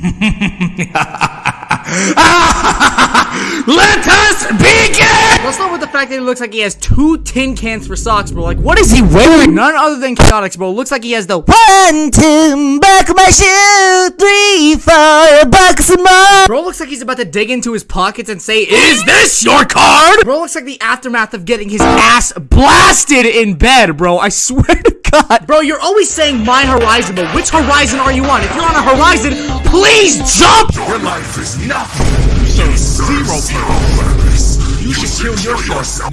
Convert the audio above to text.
Let us begin! Let's start with the fact that he looks like he has two tin cans for socks, bro. Like, what is he wearing? None other than chaotix, bro. Looks like he has the One, two, buckle my shoe. Three, four, buckle some more. Bro looks like he's about to dig into his pockets and say, Is this your card? Bro looks like the aftermath of getting his ass blasted in bed, bro. I swear to God. Bro, you're always saying my horizon, but which horizon are you on? If you're on a horizon, please jump! Your life is nothing. You serve zero purpose. You should kill yourself.